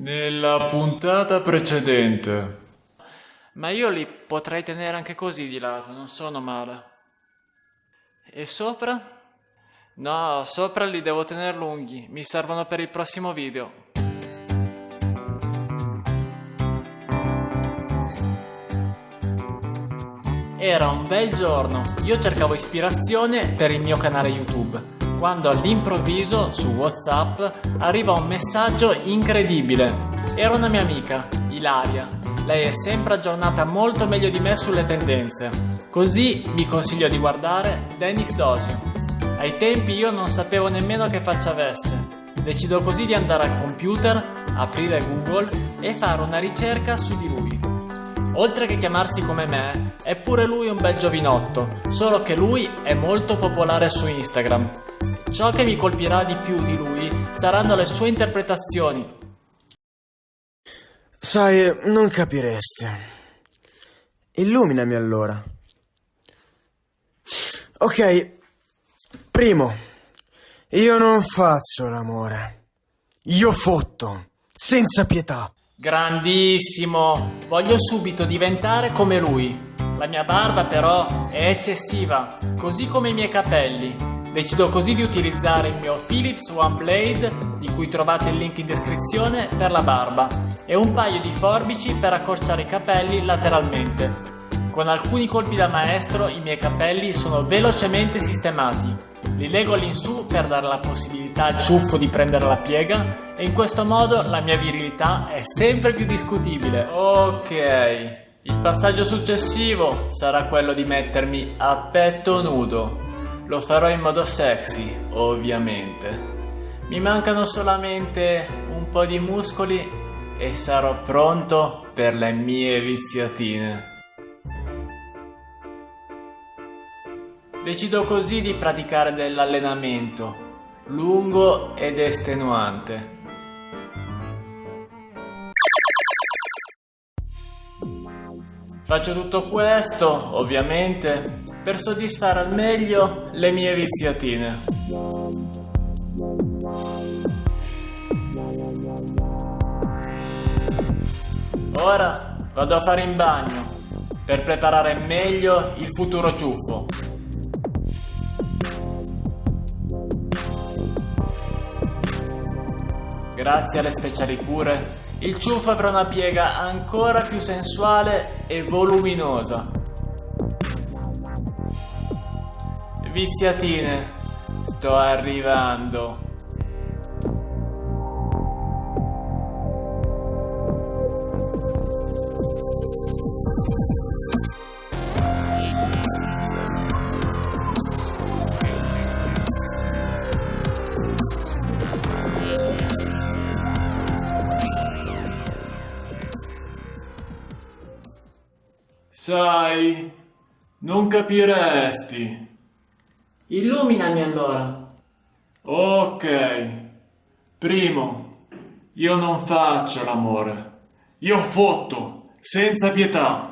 Nella puntata precedente. Ma io li potrei tenere anche così di lato, non sono male. E sopra? No, sopra li devo tenere lunghi, mi servono per il prossimo video. Era un bel giorno, io cercavo ispirazione per il mio canale YouTube quando all'improvviso su Whatsapp arriva un messaggio incredibile. Era una mia amica, Ilaria. Lei è sempre aggiornata molto meglio di me sulle tendenze. Così mi consiglio di guardare Dennis Dosio. Ai tempi io non sapevo nemmeno che faccia avesse. Decido così di andare al computer, aprire Google e fare una ricerca su di lui. Oltre che chiamarsi come me, è pure lui un bel giovinotto, solo che lui è molto popolare su Instagram. Ciò che mi colpirà di più di lui saranno le sue interpretazioni. Sai, non capiresti. Illuminami allora. Ok, primo, io non faccio l'amore. Io fotto, senza pietà. Grandissimo! Voglio subito diventare come lui. La mia barba però è eccessiva, così come i miei capelli. Decido così di utilizzare il mio Philips One Blade, di cui trovate il link in descrizione, per la barba e un paio di forbici per accorciare i capelli lateralmente. Con alcuni colpi da maestro i miei capelli sono velocemente sistemati. Li leggo all'insù per dare la possibilità al ciuffo di prendere la piega e in questo modo la mia virilità è sempre più discutibile. Ok, il passaggio successivo sarà quello di mettermi a petto nudo. Lo farò in modo sexy, ovviamente. Mi mancano solamente un po' di muscoli e sarò pronto per le mie viziatine. Decido così di praticare dell'allenamento, lungo ed estenuante. Faccio tutto questo, ovviamente, per soddisfare al meglio le mie viziatine. Ora vado a fare in bagno per preparare meglio il futuro ciuffo. Grazie alle speciali cure, il ciuffo avrà una piega ancora più sensuale e voluminosa. Viziatine, sto arrivando. Sai, non capiresti. Illuminami allora. Ok. Primo, io non faccio l'amore. Io fotto, senza pietà.